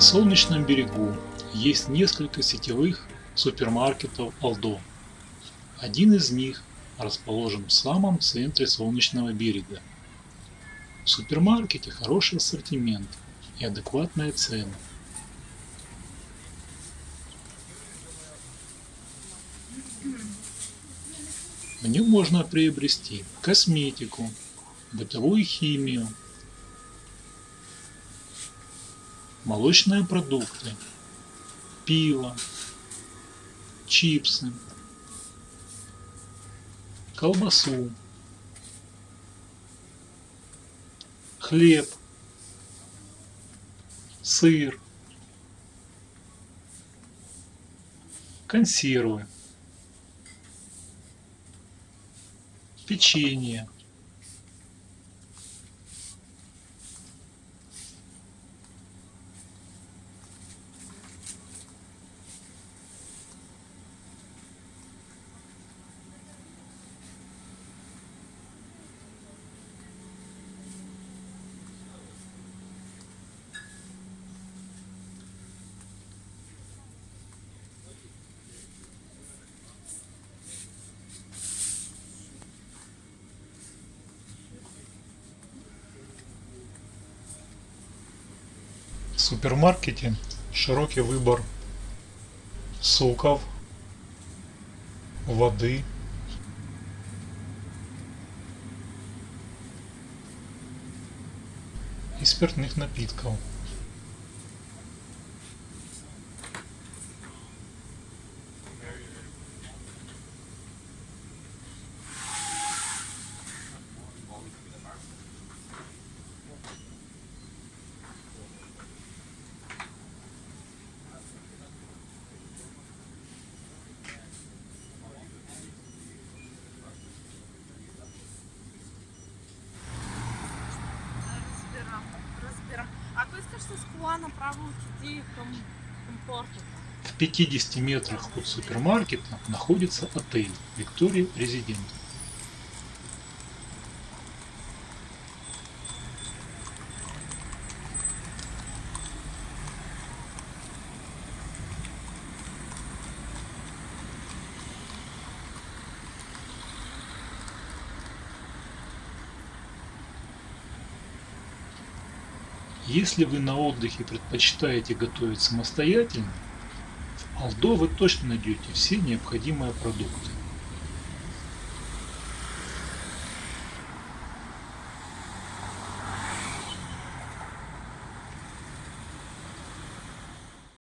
На Солнечном берегу есть несколько сетевых супермаркетов Aldo. Один из них расположен в самом центре Солнечного берега. В супермаркете хороший ассортимент и адекватная цена. В нем можно приобрести косметику, бытовую химию, молочные продукты, пиво, чипсы, колбасу, хлеб, сыр, консервы, печенье, супермаркете широкий выбор соков, воды, и спиртных напитков. В 50 метрах от супермаркета находится отель Виктория Резидент. Если вы на отдыхе предпочитаете готовить самостоятельно, в Aldo вы точно найдете все необходимые продукты.